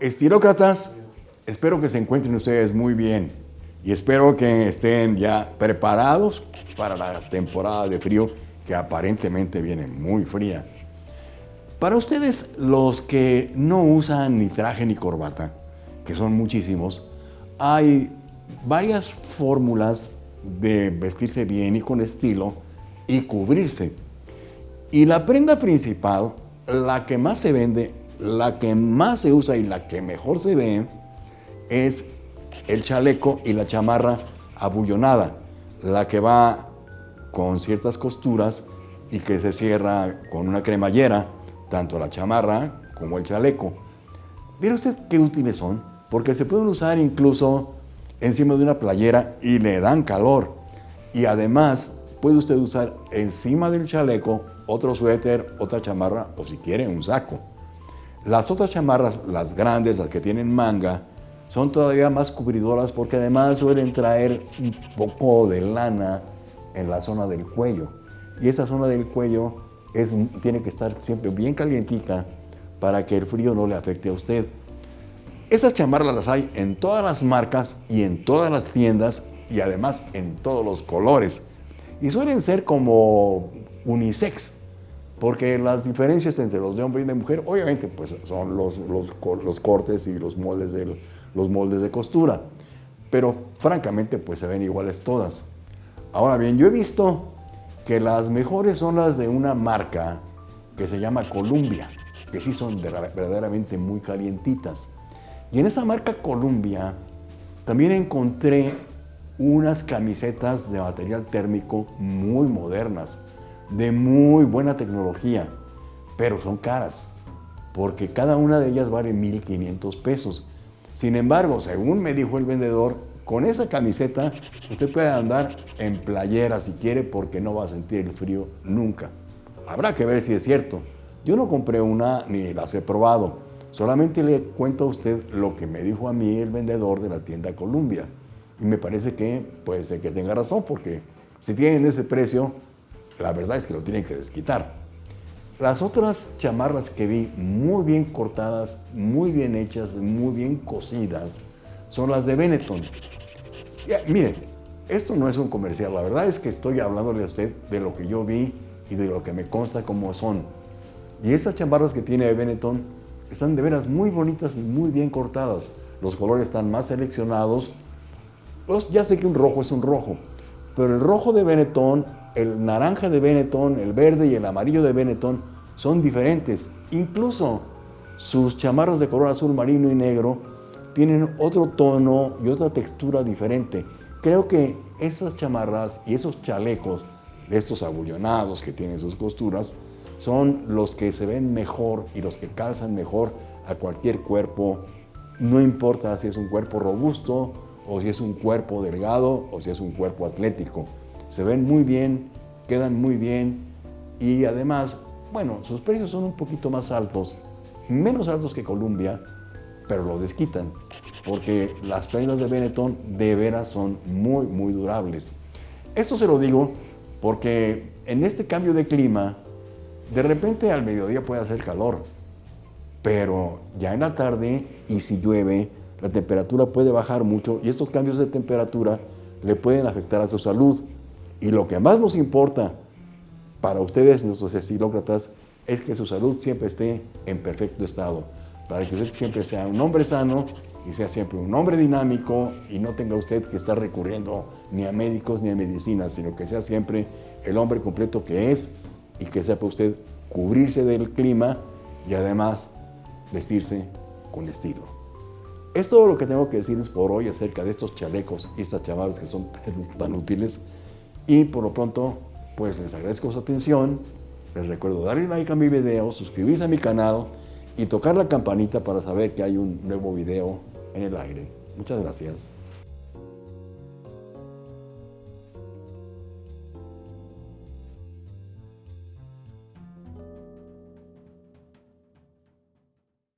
Estilócratas, espero que se encuentren ustedes muy bien y espero que estén ya preparados para la temporada de frío que aparentemente viene muy fría. Para ustedes, los que no usan ni traje ni corbata, que son muchísimos, hay varias fórmulas de vestirse bien y con estilo y cubrirse. Y la prenda principal, la que más se vende, la que más se usa y la que mejor se ve, es el chaleco y la chamarra abullonada, la que va con ciertas costuras y que se cierra con una cremallera, tanto la chamarra como el chaleco. ¿Mire usted qué útiles son? Porque se pueden usar incluso encima de una playera y le dan calor. Y además puede usted usar encima del chaleco otro suéter, otra chamarra o si quiere un saco. Las otras chamarras, las grandes, las que tienen manga, son todavía más cubridoras porque además suelen traer un poco de lana en la zona del cuello. Y esa zona del cuello tiene que estar siempre bien calientita para que el frío no le afecte a usted. Esas chamarras las hay en todas las marcas y en todas las tiendas y además en todos los colores. Y suelen ser como unisex, porque las diferencias entre los de hombre y de mujer, obviamente, pues son los, los, los cortes y los moldes, de, los moldes de costura. Pero francamente, pues se ven iguales todas. Ahora bien, yo he visto que las mejores son las de una marca que se llama Columbia, que sí son verdaderamente muy calientitas. Y en esa marca Columbia también encontré unas camisetas de material térmico muy modernas, de muy buena tecnología, pero son caras, porque cada una de ellas vale 1.500 pesos. Sin embargo, según me dijo el vendedor, con esa camiseta usted puede andar en playera si quiere porque no va a sentir el frío nunca. Habrá que ver si es cierto. Yo no compré una ni las he probado, Solamente le cuento a usted lo que me dijo a mí el vendedor de la tienda Columbia. Y me parece que puede ser que tenga razón, porque si tienen ese precio, la verdad es que lo tienen que desquitar. Las otras chamarras que vi muy bien cortadas, muy bien hechas, muy bien cosidas, son las de Benetton. miren, esto no es un comercial, la verdad es que estoy hablándole a usted de lo que yo vi y de lo que me consta cómo son. Y estas chamarras que tiene Benetton están de veras muy bonitas y muy bien cortadas. Los colores están más seleccionados. Pues ya sé que un rojo es un rojo, pero el rojo de Benetton, el naranja de Benetton, el verde y el amarillo de Benetton son diferentes. Incluso sus chamarras de color azul marino y negro tienen otro tono y otra textura diferente. Creo que esas chamarras y esos chalecos de estos abullonados que tienen sus costuras son los que se ven mejor y los que calzan mejor a cualquier cuerpo, no importa si es un cuerpo robusto o si es un cuerpo delgado o si es un cuerpo atlético. Se ven muy bien, quedan muy bien y además, bueno, sus precios son un poquito más altos, menos altos que Columbia, pero lo desquitan, porque las prendas de Benetton de veras son muy, muy durables. Esto se lo digo porque en este cambio de clima, de repente al mediodía puede hacer calor, pero ya en la tarde y si llueve, la temperatura puede bajar mucho y estos cambios de temperatura le pueden afectar a su salud. Y lo que más nos importa para ustedes, nuestros estilócratas, es que su salud siempre esté en perfecto estado, para que usted siempre sea un hombre sano y sea siempre un hombre dinámico y no tenga usted que estar recurriendo ni a médicos ni a medicinas, sino que sea siempre el hombre completo que es y que sepa usted cubrirse del clima y además vestirse con estilo. Es todo lo que tengo que decirles por hoy acerca de estos chalecos y estas chavalas que son tan útiles. Y por lo pronto, pues les agradezco su atención. Les recuerdo darle like a mi video, suscribirse a mi canal y tocar la campanita para saber que hay un nuevo video en el aire. Muchas gracias.